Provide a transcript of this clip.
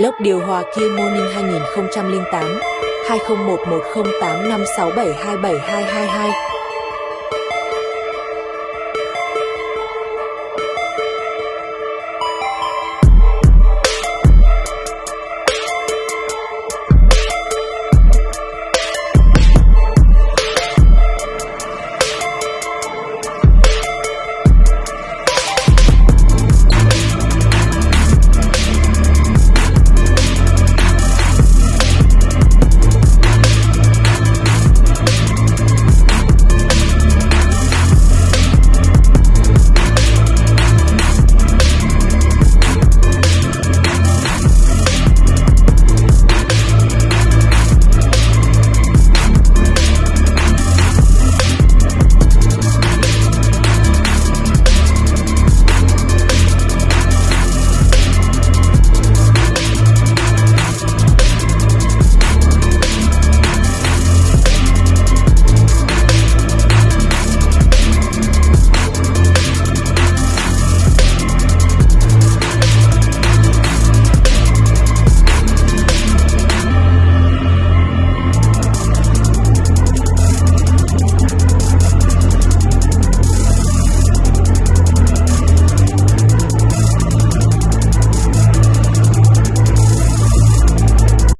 Lốc điều hòa Kia Morning 2008 2011108567272222